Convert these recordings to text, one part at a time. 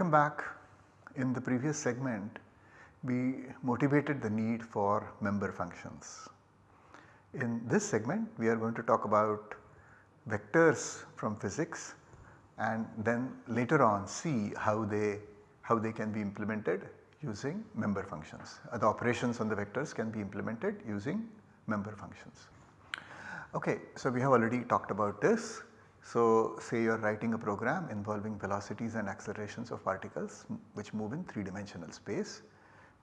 Welcome back. In the previous segment we motivated the need for member functions. In this segment we are going to talk about vectors from physics and then later on see how they how they can be implemented using member functions. Uh, the operations on the vectors can be implemented using member functions. Okay, so we have already talked about this. So say you are writing a program involving velocities and accelerations of particles which move in 3 dimensional space,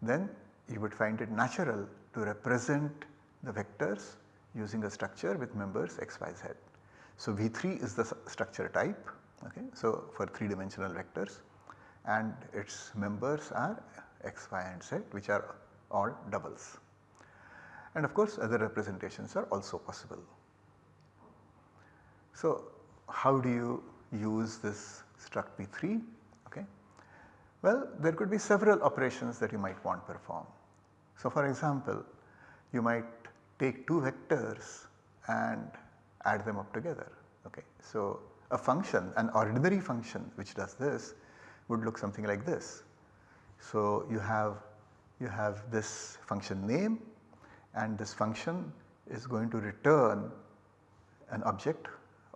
then you would find it natural to represent the vectors using a structure with members x, y, z. So V3 is the structure type okay, so for 3 dimensional vectors and its members are x, y and z which are all doubles. And of course other representations are also possible. So how do you use this struct V3? Okay. Well there could be several operations that you might want to perform. So for example you might take two vectors and add them up together. Okay. So a function an ordinary function which does this would look something like this. So you have you have this function name and this function is going to return an object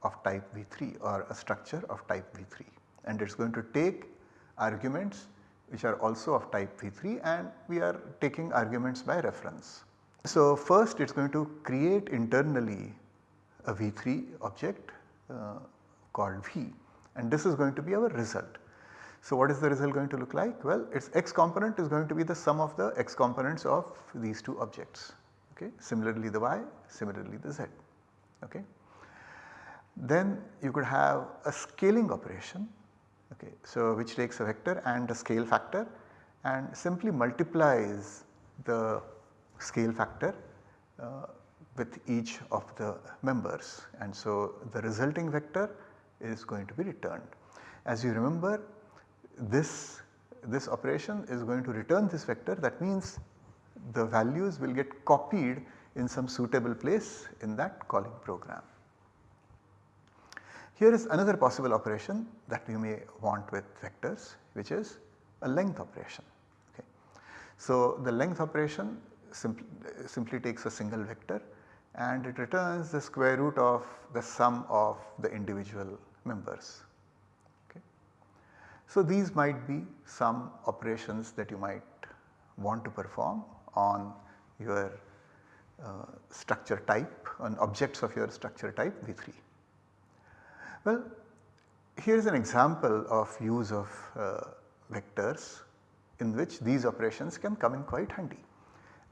of type V3 or a structure of type V3 and it is going to take arguments which are also of type V3 and we are taking arguments by reference. So first it is going to create internally a V3 object uh, called V and this is going to be our result. So what is the result going to look like? Well its x component is going to be the sum of the x components of these two objects okay. Similarly the y, similarly the z okay. Then you could have a scaling operation okay. So which takes a vector and a scale factor and simply multiplies the scale factor uh, with each of the members and so the resulting vector is going to be returned. As you remember this, this operation is going to return this vector that means the values will get copied in some suitable place in that calling program. Here is another possible operation that we may want with vectors which is a length operation. Okay. So the length operation simply, takes a single vector and it returns the square root of the sum of the individual members. Okay. So these might be some operations that you might want to perform on your uh, structure type on objects of your structure type V3. Well here is an example of use of uh, vectors in which these operations can come in quite handy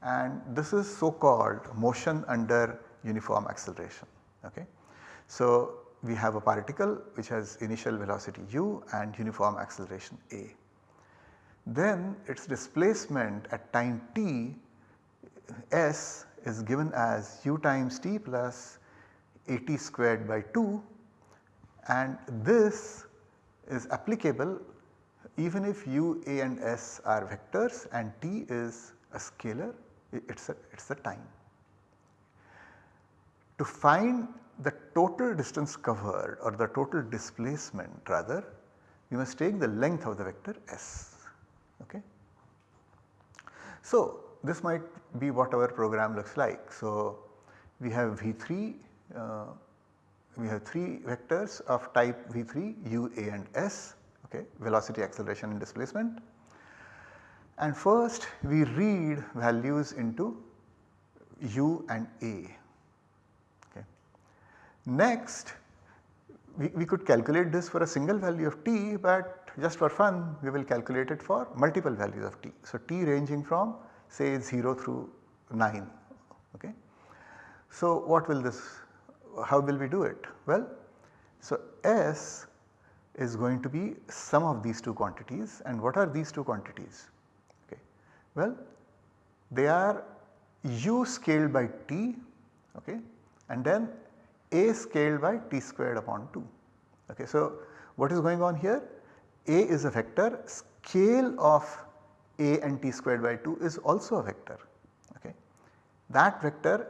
and this is so called motion under uniform acceleration. Okay. So we have a particle which has initial velocity u and uniform acceleration a. Then its displacement at time t s is given as u times t plus at squared by 2 and this is applicable even if u, a and s are vectors and t is a scalar it is a, it is a time. To find the total distance covered or the total displacement rather you must take the length of the vector s. Okay. So this might be what our program looks like. So we have V3 uh, we have 3 vectors of type V3 u, a and s okay, velocity, acceleration and displacement. And first we read values into u and a Okay. Next we, we could calculate this for a single value of t but just for fun we will calculate it for multiple values of t. So t ranging from say 0 through 9 okay. So what will this how will we do it? Well so s is going to be sum of these two quantities and what are these two quantities? Okay. Well they are u scaled by t okay and then a scaled by t squared upon 2. Okay. So, what is going on here? A is a vector, scale of a and t squared by 2 is also a vector. Okay. That vector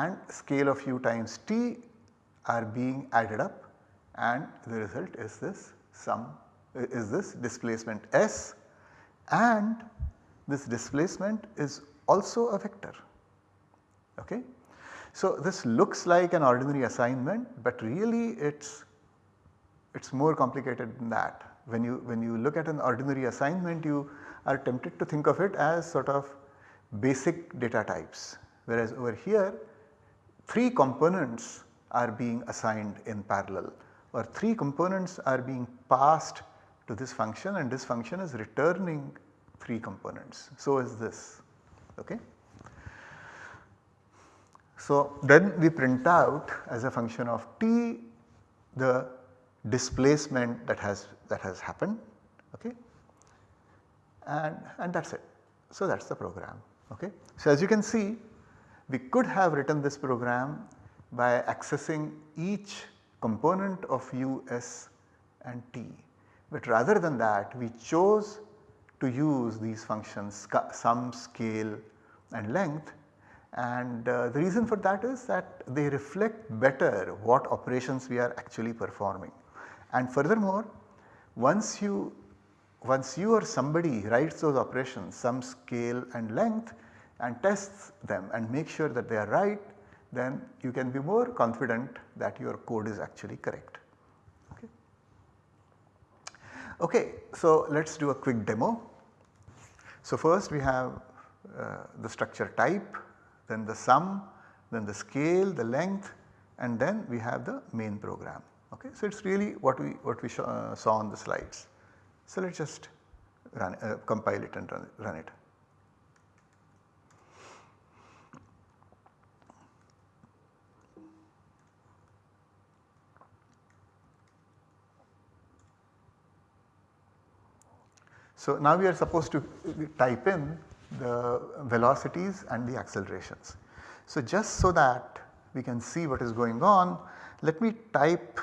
and scale of u times t are being added up and the result is this sum is this displacement S and this displacement is also a vector. Okay? So, this looks like an ordinary assignment but really it is it is more complicated than that. When you when you look at an ordinary assignment you are tempted to think of it as sort of basic data types whereas over here 3 components are being assigned in parallel or 3 components are being passed to this function and this function is returning 3 components. So is this. Okay. So then we print out as a function of t the displacement that has that has happened okay and and that is it. So that is the program okay. So as you can see we could have written this program by accessing each component of u, s and t. But rather than that we chose to use these functions sum, scale and length and uh, the reason for that is that they reflect better what operations we are actually performing. And furthermore once you once you or somebody writes those operations sum, scale and length and tests them and make sure that they are right then you can be more confident that your code is actually correct. Okay, okay so let us do a quick demo. So first we have uh, the structure type, then the sum, then the scale, the length and then we have the main program. Okay. So it is really what we what we uh, saw on the slides. So let us just run uh, compile it and run, run it. So now we are supposed to type in the velocities and the accelerations. So just so that we can see what is going on, let me type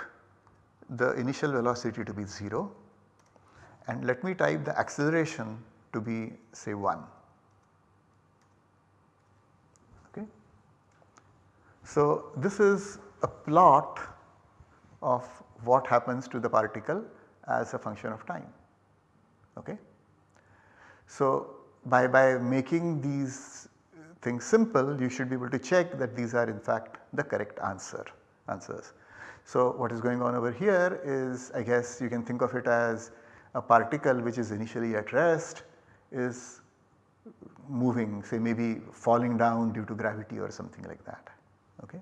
the initial velocity to be 0 and let me type the acceleration to be say 1. Okay. So this is a plot of what happens to the particle as a function of time. Okay. So, by, by making these things simple you should be able to check that these are in fact the correct answer answers. So, what is going on over here is I guess you can think of it as a particle which is initially at rest is moving say maybe falling down due to gravity or something like that. Okay.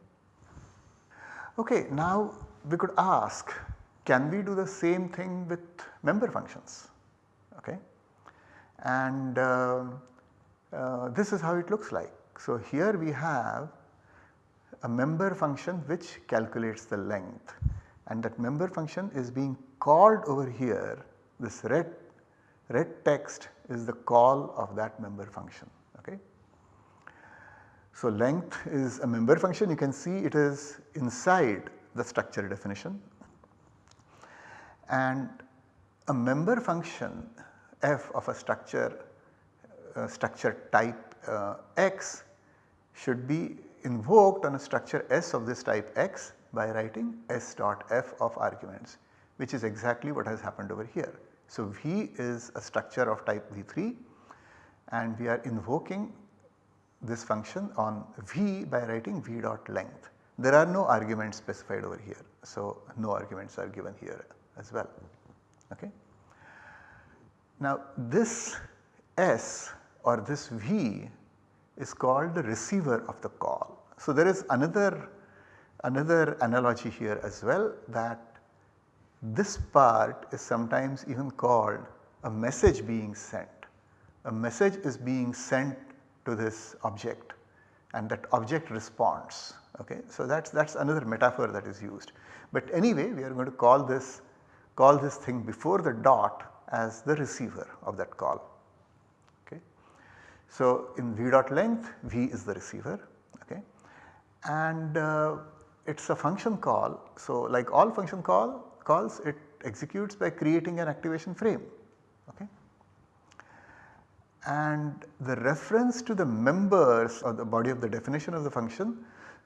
Okay, now we could ask can we do the same thing with member functions? And uh, uh, this is how it looks like. So here we have a member function which calculates the length and that member function is being called over here this red, red text is the call of that member function. Okay. So length is a member function you can see it is inside the structure definition and a member function f of a structure uh, structure type uh, x should be invoked on a structure S of this type x by writing S dot f of arguments which is exactly what has happened over here. So, V is a structure of type V3 and we are invoking this function on V by writing V dot length. There are no arguments specified over here. So, no arguments are given here as well. Okay. Now this S or this V is called the receiver of the call. So there is another, another analogy here as well that this part is sometimes even called a message being sent. A message is being sent to this object and that object responds okay. So that is another metaphor that is used. But anyway we are going to call this call this thing before the dot as the receiver of that call. Okay. So, in v dot length v is the receiver okay. and uh, it is a function call. So, like all function call calls it executes by creating an activation frame. Okay. And the reference to the members or the body of the definition of the function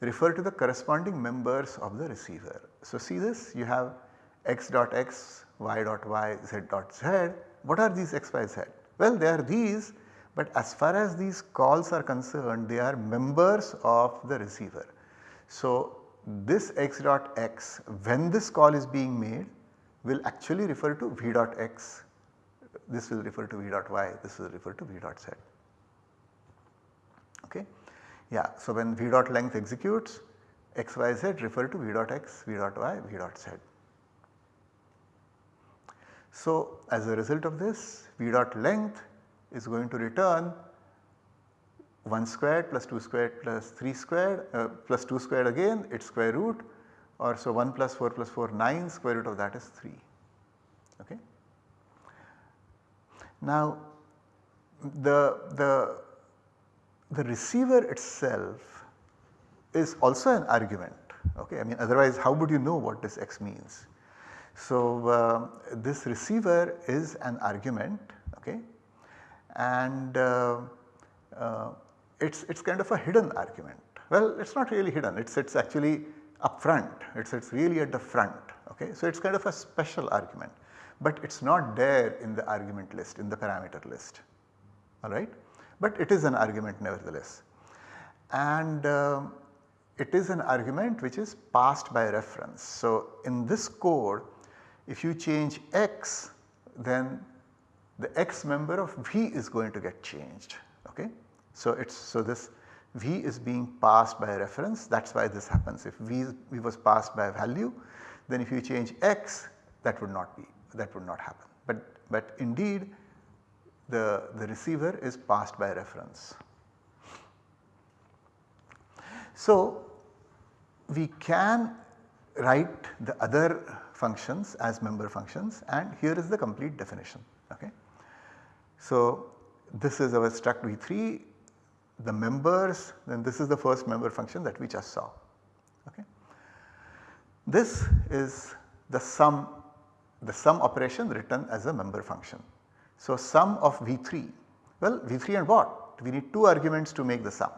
refer to the corresponding members of the receiver. So, see this you have x dot x y dot y, z dot z. What are these x, y, z? Well, they are these but as far as these calls are concerned they are members of the receiver. So, this x dot x when this call is being made will actually refer to v dot x, this will refer to v dot y, this will refer to v dot z. Okay. Yeah, so when v dot length executes x, y, z refer to v dot x, v dot y, v dot z. So, as a result of this v dot length is going to return 1 squared plus 2 squared plus 3 squared uh, plus 2 squared again its square root or so 1 plus 4 plus 4 9 square root of that is 3. Okay. Now the, the, the receiver itself is also an argument okay I mean otherwise how would you know what this x means. So uh, this receiver is an argument okay and uh, uh, it's, it's kind of a hidden argument. Well it's not really hidden it's, it's actually up front it's, it's really at the front okay. So it's kind of a special argument but it is not there in the argument list in the parameter list alright. But it is an argument nevertheless and uh, it is an argument which is passed by reference. So in this code if you change x then the x member of V is going to get changed okay. So it's so this V is being passed by reference that is why this happens if V, v was passed by value then if you change x that would not be that would not happen. But, but indeed the, the receiver is passed by reference. So we can write the other functions as member functions and here is the complete definition. Okay. So this is our struct v3 the members then this is the first member function that we just saw. Okay. This is the sum the sum operation written as a member function. So sum of V3 well V3 and what we need two arguments to make the sum.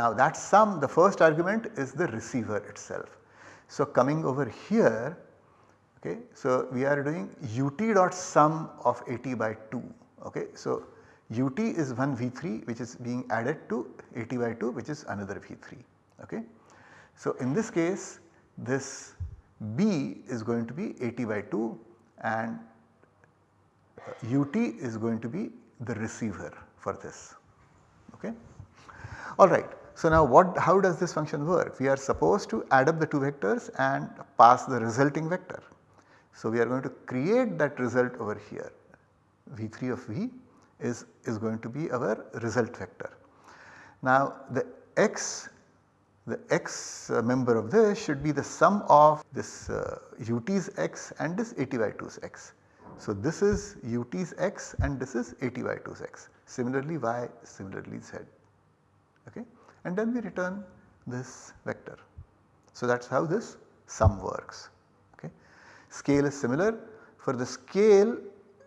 Now that sum the first argument is the receiver itself. So coming over here okay so we are doing ut dot sum of at by 2 okay. So ut is one V3 which is being added to at by 2 which is another V3 okay. So in this case this B is going to be at by 2 and uh, ut is going to be the receiver for this okay. Alright. So now what how does this function work? We are supposed to add up the two vectors and pass the resulting vector. So we are going to create that result over here V3 of V is, is going to be our result vector. Now the x the x uh, member of this should be the sum of this uh, ut's x and this at by 2's x. So this is ut's x and this is at by 2's x similarly y similarly z okay and then we return this vector. So that is how this sum works. Scale is similar for the scale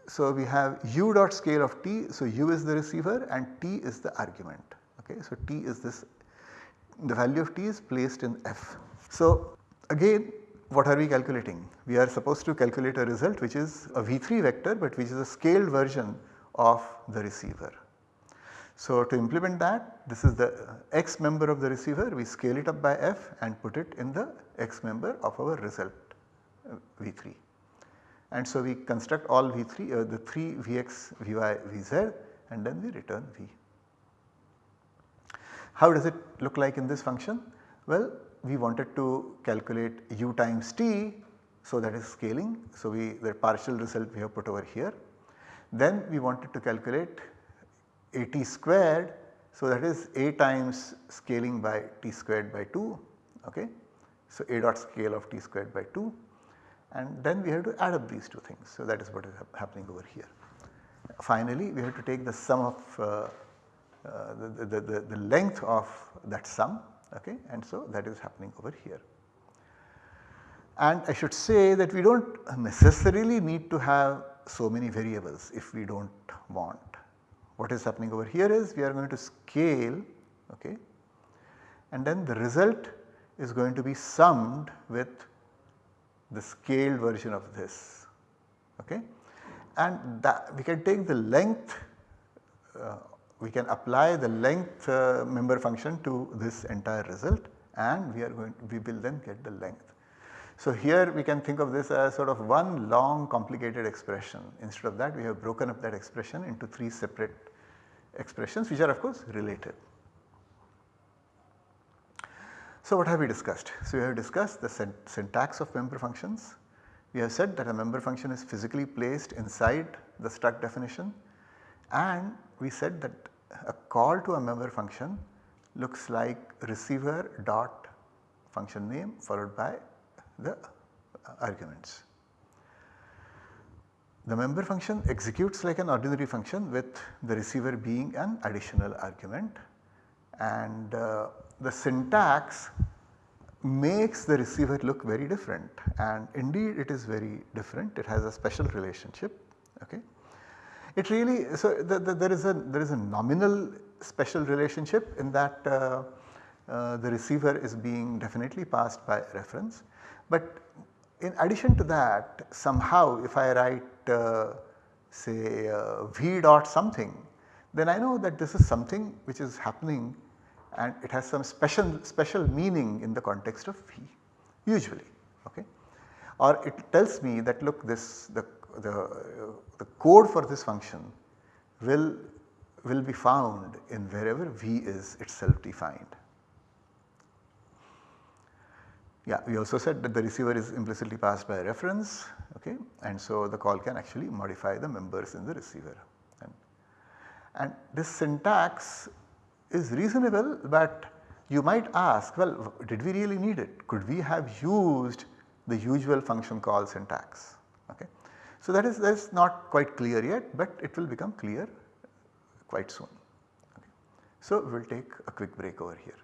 so we have u dot scale of t so u is the receiver and t is the argument okay. So t is this the value of t is placed in f. So again what are we calculating? We are supposed to calculate a result which is a V3 vector but which is a scaled version of the receiver. So to implement that this is the x member of the receiver we scale it up by f and put it in the x member of our result V3. And so we construct all V3 uh, the 3 Vx, Vy, Vz and then we return V. How does it look like in this function? Well, we wanted to calculate u times t, so that is scaling. So, we the partial result we have put over here. Then we wanted to calculate a t squared, so that is a times scaling by t squared by 2, okay. So, a dot scale of t squared by 2 and then we have to add up these two things. So, that is what is happening over here. Finally, we have to take the sum of uh, uh, the, the, the, the length of that sum okay and so that is happening over here. And I should say that we do not necessarily need to have so many variables if we do not want. What is happening over here is we are going to scale okay and then the result is going to be summed with the scaled version of this okay and that we can take the length uh, we can apply the length uh, member function to this entire result and we are going we will then get the length. So here we can think of this as sort of one long complicated expression instead of that we have broken up that expression into 3 separate expressions which are of course related. So what have we discussed? So we have discussed the syntax of member functions. We have said that a member function is physically placed inside the struct definition and we said that a call to a member function looks like receiver dot function name followed by the arguments. The member function executes like an ordinary function with the receiver being an additional argument and uh, the syntax makes the receiver look very different. And indeed it is very different. It has a special relationship okay. It really so the, the, there is a there is a nominal special relationship in that uh, uh, the receiver is being definitely passed by reference. But in addition to that somehow if I write uh, say uh, v dot something then I know that this is something which is happening and it has some special special meaning in the context of V usually okay or it tells me that look this the, the, the code for this function will will be found in wherever V is itself defined. Yeah, we also said that the receiver is implicitly passed by reference okay and so the call can actually modify the members in the receiver. And this syntax is reasonable but you might ask well did we really need it? Could we have used the usual function call syntax? Okay. So that is that is not quite clear yet but it will become clear quite soon. Okay. So we will take a quick break over here.